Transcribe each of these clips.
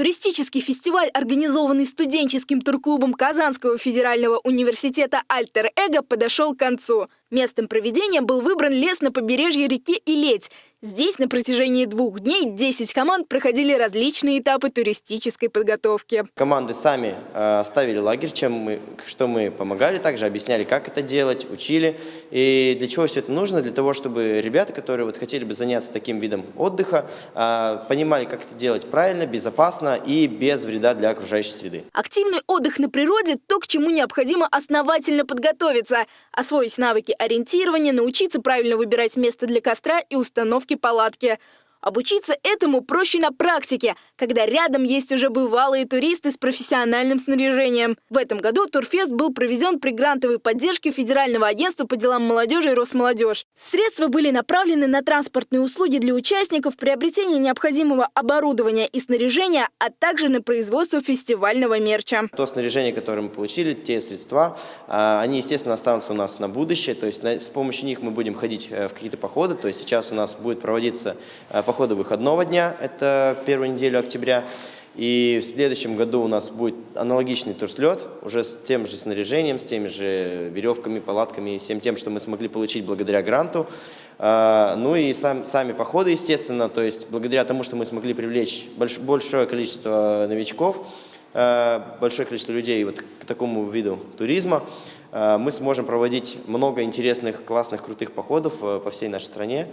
Туристический фестиваль, организованный студенческим турклубом Казанского федерального университета «Альтер Эго», подошел к концу. Местом проведения был выбран лес на побережье реки Илеть. Здесь на протяжении двух дней 10 команд проходили различные этапы туристической подготовки. Команды сами э, ставили лагерь, чем мы, что мы помогали, также объясняли, как это делать, учили. И для чего все это нужно? Для того, чтобы ребята, которые вот хотели бы заняться таким видом отдыха, э, понимали, как это делать правильно, безопасно и без вреда для окружающей среды. Активный отдых на природе – то, к чему необходимо основательно подготовиться, освоить навыки ориентирования, научиться правильно выбирать место для костра и установки палатки – Обучиться этому проще на практике, когда рядом есть уже бывалые туристы с профессиональным снаряжением. В этом году Турфест был проведен при грантовой поддержке Федерального агентства по делам молодежи и Росмолодежь. Средства были направлены на транспортные услуги для участников, приобретение необходимого оборудования и снаряжения, а также на производство фестивального мерча. То снаряжение, которое мы получили, те средства, а, они, естественно, останутся у нас на будущее. То есть с помощью них мы будем ходить э, в какие-то походы. То есть сейчас у нас будет проводиться э, похода выходного дня, это первую неделю октября. И в следующем году у нас будет аналогичный турслет, уже с тем же снаряжением, с теми же веревками, палатками, всем тем, что мы смогли получить благодаря гранту. А, ну и сам, сами походы, естественно, то есть благодаря тому, что мы смогли привлечь больш, большое количество новичков, а, большое количество людей вот к такому виду туризма, мы сможем проводить много интересных, классных, крутых походов э, по всей нашей стране.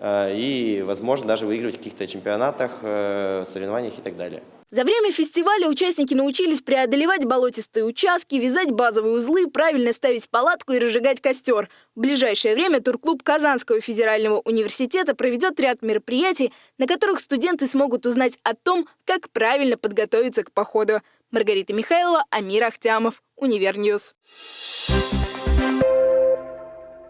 Э, и, возможно, даже выигрывать в каких-то чемпионатах, э, соревнованиях и так далее. За время фестиваля участники научились преодолевать болотистые участки, вязать базовые узлы, правильно ставить палатку и разжигать костер. В ближайшее время турклуб Казанского федерального университета проведет ряд мероприятий, на которых студенты смогут узнать о том, как правильно подготовиться к походу. Маргарита Михайлова, Амир Ахтямов, Univer News.